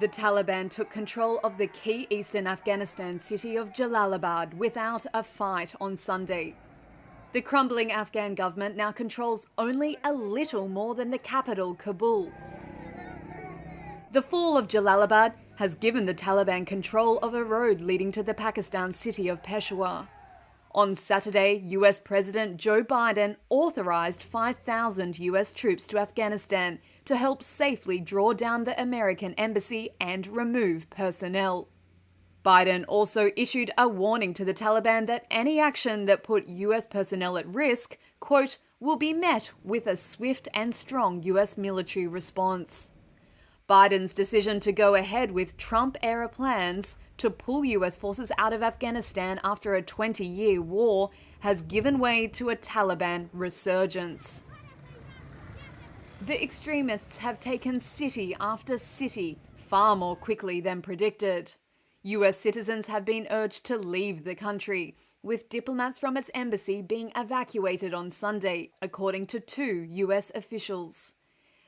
The Taliban took control of the key eastern Afghanistan city of Jalalabad without a fight on Sunday. The crumbling Afghan government now controls only a little more than the capital, Kabul. The fall of Jalalabad has given the Taliban control of a road leading to the Pakistan city of Peshawar. On Saturday, US President Joe Biden authorized 5,000 US troops to Afghanistan to help safely draw down the American embassy and remove personnel. Biden also issued a warning to the Taliban that any action that put US personnel at risk, quote, will be met with a swift and strong US military response. Biden's decision to go ahead with Trump era plans to pull US forces out of Afghanistan after a 20 year war has given way to a Taliban resurgence. The extremists have taken city after city far more quickly than predicted. US citizens have been urged to leave the country, with diplomats from its embassy being evacuated on Sunday, according to two US officials.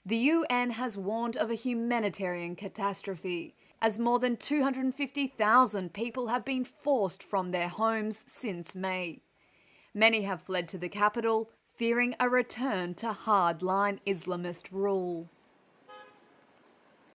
The UN has warned of a humanitarian catastrophe, as more than 250,000 people have been forced from their homes since May. Many have fled to the capital, fearing a return to hardline Islamist rule.